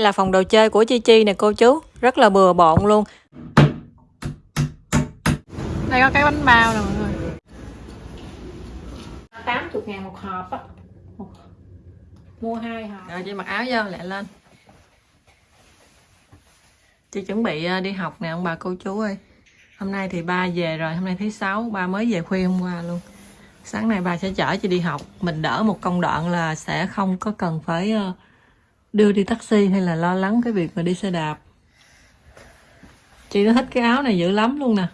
Đây là phòng đồ chơi của Chi Chi nè cô chú. Rất là bừa bộn luôn. Đây có cái bánh bao nè mọi người. 80 ngàn một hộp á. Mua hai hộp. Rồi chị mặc áo vô lại lên. Chị chuẩn bị ờ, đi học nè ông bà cô chú ơi. Hôm nay thì ba về rồi Hôm nay thứ sáu ba mới về khuya hôm qua luôn. Sáng nay ba sẽ chở chị đi học. Mình đỡ một công đoạn là sẽ không có cần phải ờ, đưa đi taxi hay là lo lắng cái việc mà đi xe đạp? Chị nó thích cái áo này dữ lắm luôn nè.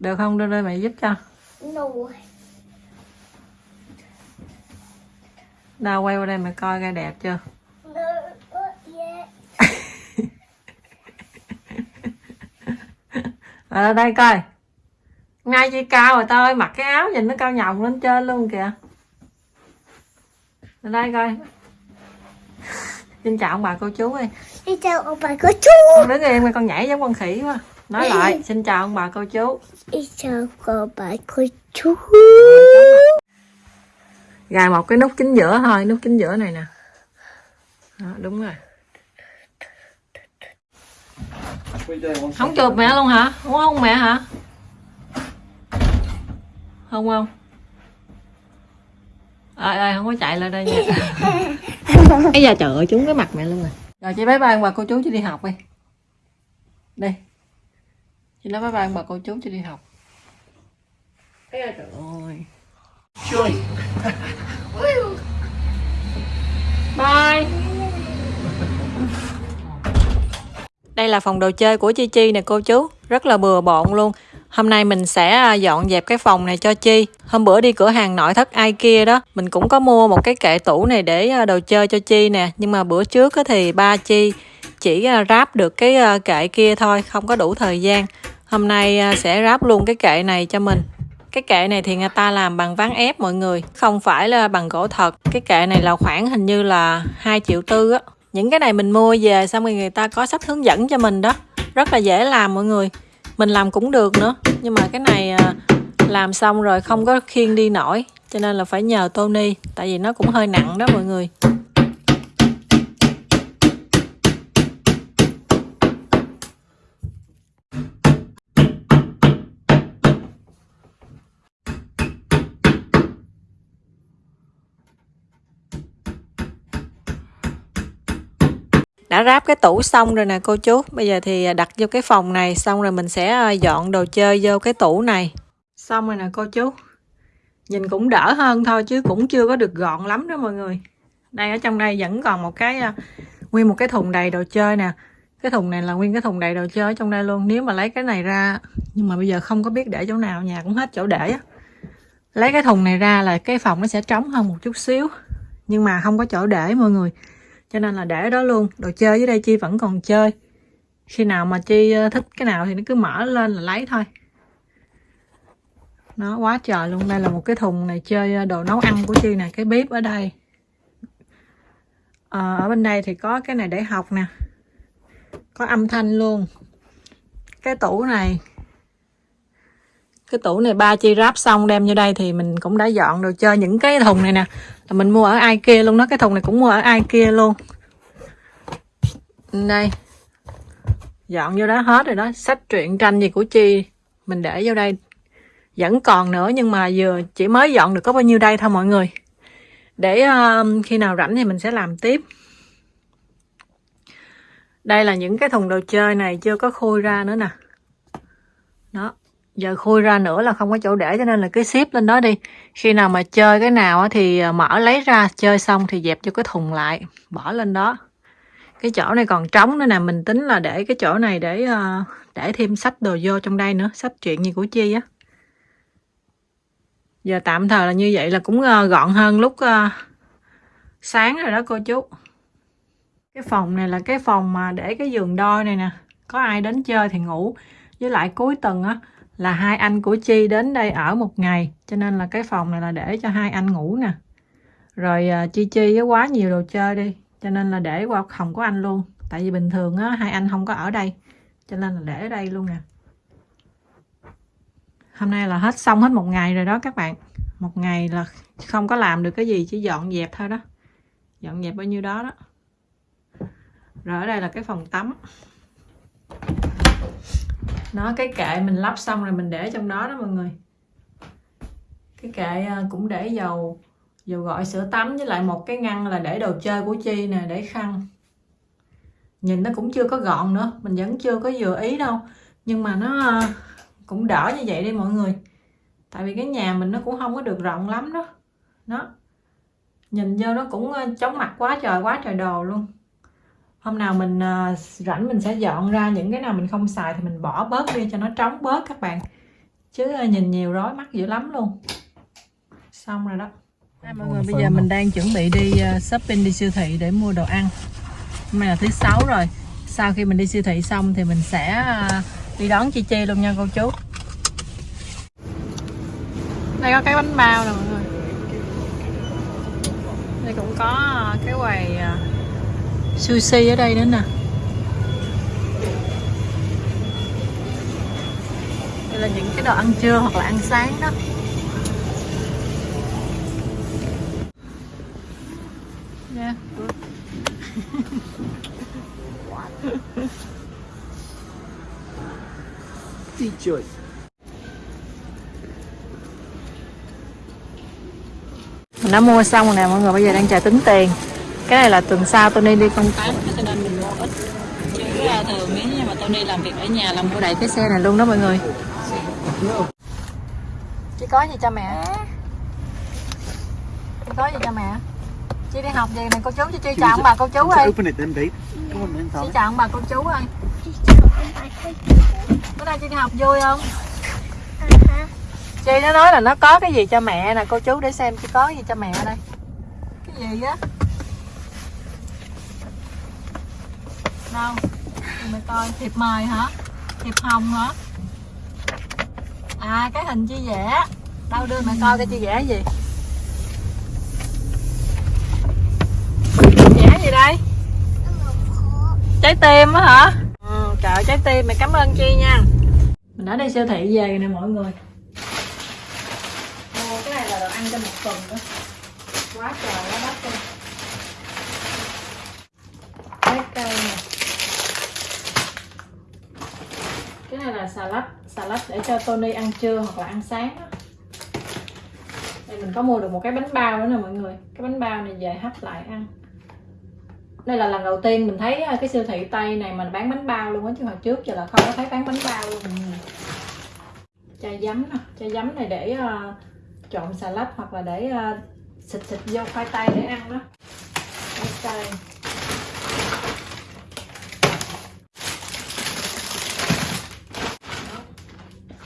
Được không? Đưa đây mẹ giúp cho. Đâu quay qua đây mẹ coi coi đẹp chưa? Ở Ờ, đây coi. Ngay chi cao rồi tao ơi mặc cái áo nhìn nó cao nhồng lên trên luôn kìa. Ở đây coi xin chào ông bà cô chú ơi. Đi chào ông bà cô chú. con đứng yên mà con nhảy giống con khỉ quá. Nói lại xin chào ông bà cô chú. Đi chào ông bà cô chú. gài một cái nút chính giữa thôi nút chính giữa này nè. Đó, đúng rồi. Không chụp mẹ luôn hả? Không không mẹ hả? Không không? Ơi ơi không có chạy lên đây nha bây giờ trời ơi trúng cái mặt mẹ luôn rồi rồi chị bye bye ông bà cô chú chị đi học đi. Đi chị nói bye bye ông bà cô chú chị đi học. Ây da, trời ơi. Chơi. Bye. Đây là phòng đồ chơi của Chi Chi nè cô chú, rất là bừa bộn luôn. Hôm nay mình sẽ à, dọn dẹp cái phòng này cho Chi. Hôm bữa đi cửa hàng nội thất IKEA đó, mình cũng có mua một cái kệ tủ này để à, đồ chơi cho Chi nè. Nhưng mà bữa trước thì ba Chi chỉ à, ráp được cái kệ kia thôi, không có đủ thời gian. Hôm nay sẽ ráp luôn cái kệ này cho mình. Cái kệ này thì người ta làm bằng ván ép mọi người, không phải là bằng gỗ thật. Cái kệ này là khoảng hình như là 2 triệu tư á. Những cái này mình mua về xong rồi người ta có sách hướng dẫn cho mình đó. Rất là dễ làm mọi người. Mình làm cũng được nữa. Nhưng mà cái này à, làm xong rồi không có khiêng đi nổi. Cho nên là phải nhờ Tony. Tại vì nó cũng hơi nặng đó mọi người. Đã ráp cái tủ xong rồi nè, cô chú. Bây giờ thì à, đặt vô cái phòng này, xong rồi mình sẽ à, dọn đồ chơi vô cái tủ này. Xong rồi nè, cô chú. Nhìn cũng đỡ hơn thôi, chứ cũng chưa có được gọn lắm đó mọi người. Đây, ở trong đây vẫn còn một cái à, nguyên một cái thùng đầy đồ chơi nè. Cái thùng này là nguyên cái thùng đầy đồ chơi ở trong đây luôn, nếu mà lấy cái này ra. Nhưng mà bây giờ không có biết để chỗ nào, nhà cũng hết chỗ để á. Lấy cái thùng này ra là cái phòng nó sẽ trống hơn một chút xíu. Nhưng mà không có chỗ để mọi người cho nên là để đó luôn. Đồ chơi dưới đây chi vẫn còn chơi. Khi nào mà chi ờ, thích cái nào thì nó cứ mở lên là lấy thôi. Nó quá trời luôn. Đây là một cái thùng này chơi ờ, đồ nấu ăn của chi nè cái bếp ở đây. À, ở bên đây thì có cái này để học nè. Có âm thanh luôn. Cái tủ này cái tủ này ba chi ráp xong đem vô đây thì mình cũng đã dọn đồ chơi những cái thùng này nè. Là mình mua ở ai kia luôn đó cái thùng này cũng mua ở ai kia luôn. Đây. Dọn vô đó hết rồi đó. Sách truyện tranh gì của chi mình để vô đây. Vẫn còn nữa nhưng mà vừa chỉ mới dọn được có bao nhiêu đây thôi mọi người. Để uh, khi nào rảnh thì mình sẽ làm tiếp. Đây là những cái thùng đồ chơi này chưa có khui ra nữa nè. Đó giờ khui ra nữa là không có chỗ để, cho nên là cứ xếp lên đó đi. Khi nào mà chơi cái nào á thì ờ, mở lấy ra, chơi xong thì dẹp cho cái thùng lại, bỏ lên đó. Cái chỗ này còn trống nữa nè, mình tính là để cái chỗ này để ờ, để thêm sách đồ vô trong đây nữa, sách chuyện gì của chi á. Giờ tạm thời là như vậy là cũng ờ, gọn hơn lúc sáng rồi đó cô chú. Cái phòng này là cái phòng mà để cái giường đôi này nè, có ai đến chơi thì ngủ. Với lại cuối tuần á là hai anh của Chi đến đây ở một ngày, cho nên là cái phòng này là để cho hai anh ngủ nè. Rồi à, Chi Chi với quá nhiều đồ chơi đi, cho nên là để qua phòng của anh luôn. Tại vì bình thường á, hai anh không có ở đây, cho nên là để ở đây luôn nè. Hôm nay là hết, xong hết một ngày rồi đó các bạn. Một ngày là không có làm được cái gì, chỉ dọn dẹp thôi đó. Dọn dẹp bao nhiêu đó đó. Rồi ở đây là cái phòng tắm nó, cái kệ mình lắp xong rồi mình để trong đó đó mọi người. Cái kệ à, cũng để dầu dầu gội, sữa tắm với lại một cái ngăn là để đồ chơi của chi nè, để khăn. Nhìn nó cũng chưa có gọn nữa, mình vẫn chưa có vừa ý đâu. Nhưng mà nó à, cũng đỡ như vậy đi mọi người. Tại vì cái nhà mình nó cũng không có được rộng lắm đó. Nó nhìn vô nó cũng à, chóng mặt quá trời quá trời đồ luôn hôm nào mình uh, rảnh mình sẽ dọn ra những cái nào mình không xài thì mình bỏ bớt đi cho nó trống bớt các bạn. Chứ uh, nhìn nhiều rối mắt dữ lắm luôn. Xong rồi đó. Đây, mọi người bây giờ mình đang chuẩn bị đi uh, shopping đi siêu thị để mua đồ ăn. Hôm nay là thứ sáu rồi. Sau khi mình đi siêu thị xong thì mình sẽ uh, đi đón chi chi luôn nha cô chú. Đây có cái bánh bao nè mọi người. Đây cũng có cái quầy sushi ở đây nữa nè. Đây là những cái đồ ăn trưa hoặc là ăn sáng đó. Yeah. đi chơi. Mình đã mua xong rồi nè mọi người. Bây giờ đang chờ tính tiền cái này là tuần sau Tony đi công tác. Cho nên mình mua ít chứ thường nếu như mà Tony làm việc ở nhà là mua đầy cái xe này luôn đó mọi người chị có gì cho mẹ? Chị có gì cho mẹ? Chị đi học gì này cô chú cho chị chào ông bà cô chú ơi. Chị chào ông bà cô chú ơi. Bữa nay chị đi học vui không? Chị nó nói là nó có cái gì cho mẹ nè cô chú để xem chị có gì cho mẹ đây. Cái gì á đâu? Mày coi thiệp mời hả? Thiệp hồng hả? À cái hình chi vẽ đâu đưa mẹ coi cái chi vẽ gì? Vẽ gì đây? Trái tim á hả? Ừ, trời trái tim mày cảm ơn chi nha. Mình đã đi siêu thị về nè mọi người. Ô, cái này là đồ ăn cho một tuần đó. Quá trời quá đất luôn. Trái cây này là salad salad để cho Tony ăn trưa hoặc là ăn sáng đó. đây mình có mua được một cái bánh bao nữa nè mọi người. Cái bánh bao này về hấp lại ăn. Đây là lần đầu tiên mình thấy à, cái siêu thị tây này mình bán bánh bao luôn á chứ hồi trước giờ là không có thấy bán bánh bao luôn mọi người. Chai giấm nè chai giấm này để uh, trộn salad hoặc là để uh, xịt xịt vô khoai tây để ăn đó. Khoai tây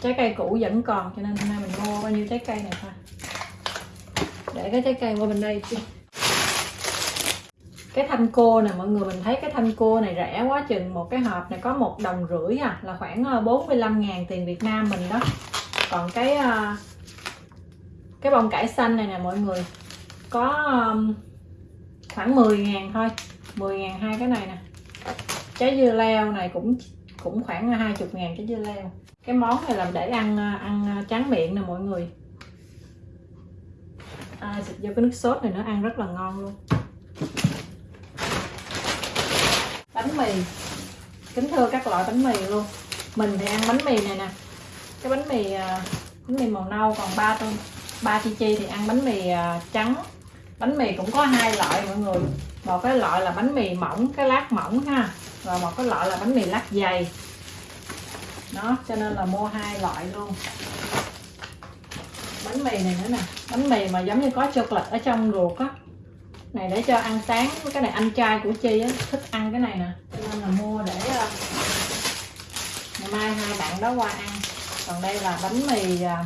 trái cây cũ vẫn còn, cho nên hôm nay mình mua bao nhiêu trái cây này thôi để cái trái cây qua bên đây chứ. Cái thanh cô nè mọi người mình thấy cái thanh cô này rẻ quá chừng. Một cái hộp này có một đồng rưỡi à là khoảng ờ, 45 ngàn tiền Việt Nam mình đó. Còn cái ờ, cái bông cải xanh này nè, mọi người, có khoảng 10 ngàn thôi. 10 ngàn hai cái này nè. Trái dưa leo này cũng cũng khoảng 20 ngàn trái dưa leo cái món này là để ăn à, ăn à, tráng miệng nè mọi người. À, xịt vô cái nước sốt này nó ăn rất là ngon luôn. Bánh mì. Kính thưa các loại bánh mì luôn. Mình thì ăn bánh mì này nè. Cái bánh mì à, bánh mì màu nâu còn ba tôi ba chi chi thì ăn bánh mì trắng. Bánh mì cũng có hai loại mọi người. Một cái loại là bánh mì mỏng cái lát mỏng ha. Và một cái loại là bánh mì lát dày đó, cho nên là mua hai loại luôn. Bánh mì này nữa nè. Bánh mì mà giống như có chocolate ở trong ruột á. Này, để cho ăn sáng. Cái này anh trai của chi á, thích ăn cái này nè. Cho nên là mua để ờ, ngày mai hai bạn đó qua ăn. Còn đây là bánh mì ờ,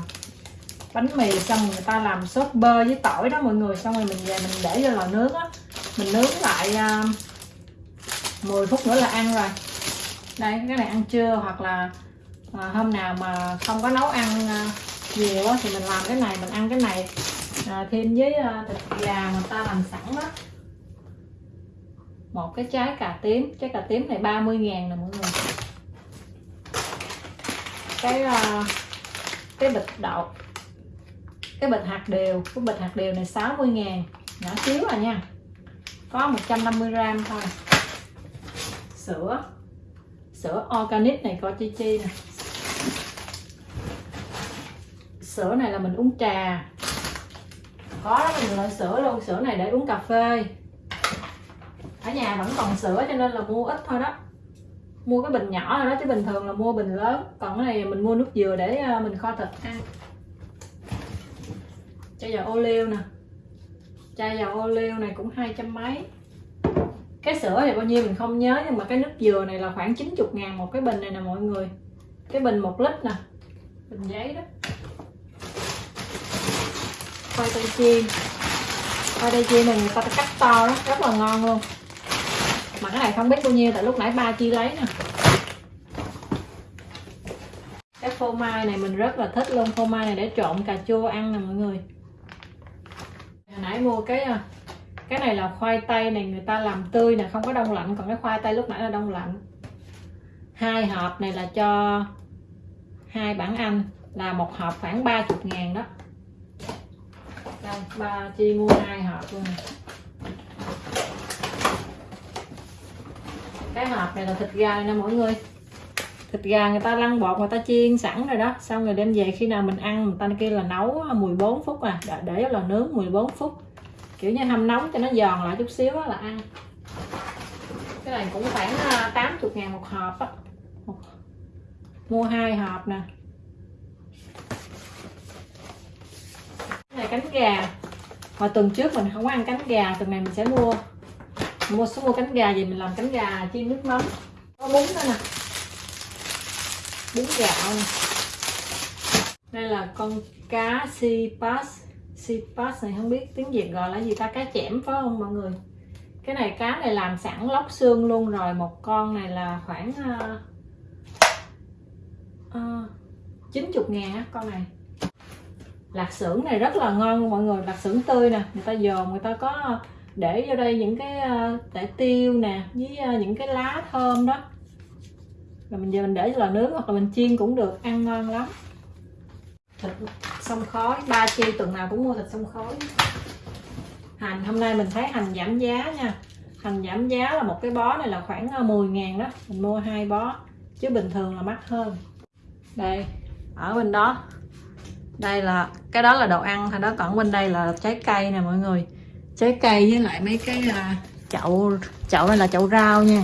bánh mì xong người ta làm sốt bơ với tỏi đó mọi người. Xong rồi mình về mình để vô lò nướng á. Mình nướng lại ờ, 10 phút nữa là ăn rồi. Đây, cái này ăn trưa hoặc là à, hôm nào mà không có nấu ăn à, nhiều thì mình làm cái này mình ăn cái này. À, thêm với à, thịt gà mà ta làm sẵn đó. Một cái trái cà tím trái cà tím này 30 ngàn nè mọi người. Cái à, cái bịch đậu cái bịch hạt điều cái bịch hạt điều này 60 ngàn nhỏ xíu à nha. Có 150 gram thôi. Sữa sữa organic này coi chi chi nè. Sữa này là mình uống trà. Có là nhiều loại sữa luôn sữa này để uống cà phê. Ở nhà vẫn còn sữa cho nên là mua ít thôi đó. Mua cái bình nhỏ rồi đó chứ bình thường là mua bình lớn. Còn cái này mình mua nước dừa để ờ, mình kho thịt. Ăn chai dầu ô liu nè. Chai dầu ô liu này cũng hai trăm mấy. Cái sữa này bao nhiêu mình không nhớ nhưng mà cái nước dừa này là khoảng 90 ngàn một cái bình này nè mọi người. Cái bình một lít nè. Bình giấy đó khoai tây chiên khoai tây chiên này người ta cắt to đó rất là ngon luôn. Mà cái này không biết bao nhiêu, tại lúc nãy ba chi lấy nè. Cái phô mai này mình rất là thích luôn, phô mai này để trộn cà chua ăn nè mọi người. Hồi nãy mua cái à, cái này là khoai tây này, người ta làm tươi nè, không có đông lạnh, còn cái khoai tây lúc nãy là đông lạnh. Hai hộp này là cho hai bản anh, là một hộp khoảng 30 ngàn đó đây ba chi mua hai hộp luôn này. cái hộp này là thịt gà nè mọi người. Thịt gà người ta lăn bột người ta chiên sẵn rồi đó. Xong rồi đem về khi nào mình ăn người ta kia là nấu 14 phút à. Để, để là nướng 14 phút. Kiểu như hâm nóng cho nó giòn lại chút xíu là ăn. Cái này cũng khoảng à, 80 ngàn một hộp á. Mua hai hộp nè. Này cánh gà. Hồi tuần trước mình không ăn cánh gà tuần này mình sẽ mua. Mua số mua cánh gà gì mình làm cánh gà chiên nước mắm. Có bún nữa nè. Bún gạo nè. Đây là con cá si pass si pass này không biết tiếng việt gọi là gì ta? Cá chẽm phải không mọi người? Cái này cá này làm sẵn lóc xương luôn rồi. Một con này là khoảng uh, uh, 90 ngàn con này lạc xưởng này rất là ngon luôn mọi người, lạc xưởng tươi nè. Người ta dồn, người ta có để vô đây những cái ờ, tẻ tiêu nè, với ờ, những cái lá thơm đó. Rồi mình giờ mình để lò nướng hoặc là mình chiên cũng được, ăn ngon lắm. Thịt sông khói, ba chi tuần nào cũng mua thịt sông khói. Hành, hôm nay mình thấy hành giảm giá nha. Hành giảm giá là một cái bó này là khoảng ờ, 10 ngàn đó. Mình mua hai bó, chứ bình thường là mắc hơn. Đây, ở bên đó đây là cái đó là đồ ăn thôi đó còn bên đây là trái cây nè mọi người. Trái cây với lại mấy cái uh, chậu chậu này là chậu rau nha.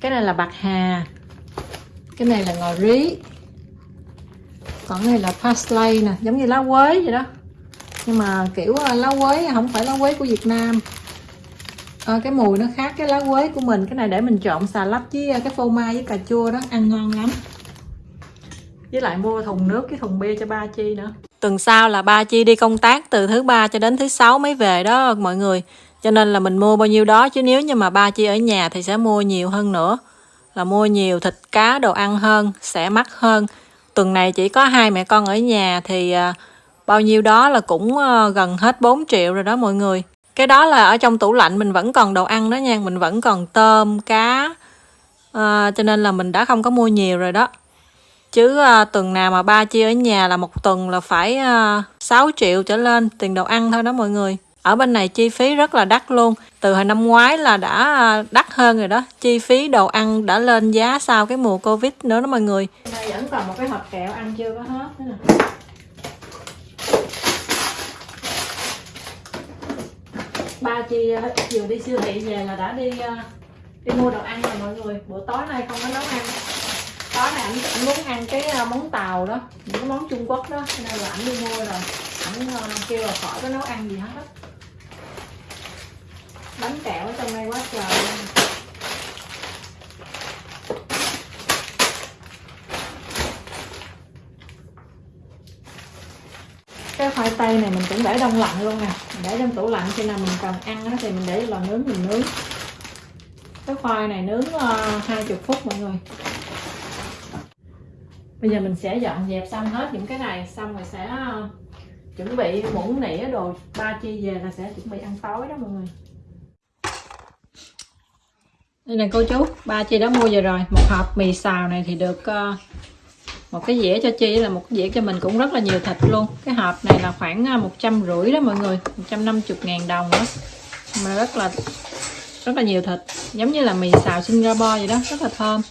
Cái này là bạc hà. Cái này là ngò rí. Còn cái này là parsley nè giống như lá quế vậy đó. Nhưng mà kiểu à, lá quế không phải lá quế của Việt Nam. À, cái mùi nó khác cái lá quế của mình. Cái này để mình trộn xà lách với à, cái phô mai với cà chua đó ăn ngon lắm với lại mua thùng nước cái thùng bia cho ba chi nữa. Tuần sau là ba chi đi công tác từ thứ ba cho đến thứ sáu mới về đó mọi người. Cho nên là mình mua bao nhiêu đó chứ nếu như mà ba chi ở nhà thì sẽ mua nhiều hơn nữa. Là mua nhiều thịt cá đồ ăn hơn sẽ mắc hơn. Tuần này chỉ có hai mẹ con ở nhà thì à, bao nhiêu đó là cũng à, gần hết 4 triệu rồi đó mọi người. Cái đó là ở trong tủ lạnh mình vẫn còn đồ ăn đó nha. Mình vẫn còn tôm cá à, cho nên là mình đã không có mua nhiều rồi đó chứ à, tuần nào mà ba chia ở nhà là một tuần là phải ờ, à, 6 triệu trở lên tiền đồ ăn thôi đó mọi người. Ở bên này chi phí rất là đắt luôn. Từ hồi năm ngoái là đã à, đắt hơn rồi đó. Chi phí đồ ăn đã lên giá sau cái mùa covid nữa đó mọi người. Đây vẫn còn một cái hộp kẹo ăn chưa có hết nữa nè. Ba chi vừa đi siêu thị về là đã đi đi mua đồ ăn rồi mọi người. Bữa tối nay không có nấu ăn đó này ảnh muốn ăn cái ờ, món tàu đó những cái món trung quốc đó nên là ảnh đi mua rồi. Ảnh ờ, kêu là khỏi có nấu ăn gì hết bánh kẹo ở trong đây quá trời luôn. cái khoai tây này mình cũng để đông lạnh luôn nè. Mình để trong tủ lạnh khi nào mình cần ăn thì mình để lò nướng mình nướng. Cái khoai này nướng ờ, uh, 20 phút mọi người bây giờ mình sẽ dọn dẹp xong hết những cái này, xong rồi sẽ ờ, chuẩn bị muỗng nĩa đồ ba chi về là sẽ chuẩn bị ăn tối đó mọi người. Đây nè, cô chú, ba chi đã mua về rồi. Một hộp mì xào này thì được ờ, một cái dĩa cho chi, là một cái dĩa cho mình cũng rất là nhiều thịt luôn. Cái hộp này là khoảng ờ, một trăm rưỡi đó mọi người 150 ngàn đồng đó. Mà rất là rất là nhiều thịt, giống như là mì xào Singapore vậy đó, rất là thơm.